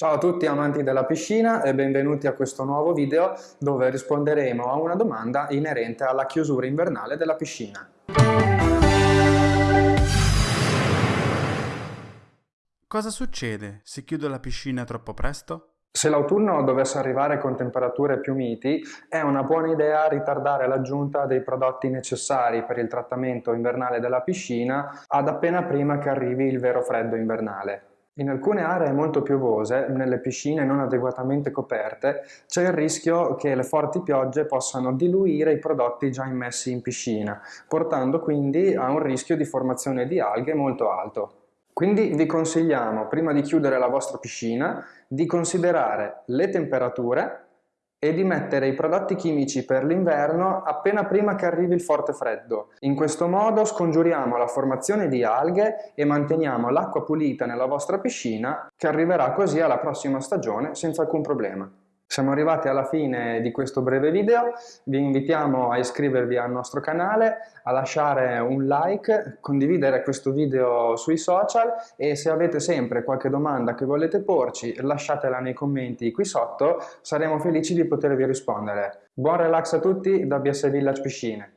Ciao a tutti amanti della piscina e benvenuti a questo nuovo video dove risponderemo a una domanda inerente alla chiusura invernale della piscina. Cosa succede se chiudo la piscina troppo presto? Se l'autunno dovesse arrivare con temperature più miti, è una buona idea ritardare l'aggiunta dei prodotti necessari per il trattamento invernale della piscina ad appena prima che arrivi il vero freddo invernale. In alcune aree molto piovose, nelle piscine non adeguatamente coperte, c'è il rischio che le forti piogge possano diluire i prodotti già immessi in piscina, portando quindi a un rischio di formazione di alghe molto alto. Quindi vi consigliamo, prima di chiudere la vostra piscina, di considerare le temperature e di mettere i prodotti chimici per l'inverno appena prima che arrivi il forte freddo. In questo modo scongiuriamo la formazione di alghe e manteniamo l'acqua pulita nella vostra piscina che arriverà così alla prossima stagione senza alcun problema. Siamo arrivati alla fine di questo breve video, vi invitiamo a iscrivervi al nostro canale, a lasciare un like, condividere questo video sui social e se avete sempre qualche domanda che volete porci lasciatela nei commenti qui sotto, saremo felici di potervi rispondere. Buon relax a tutti da BS Village Piscine!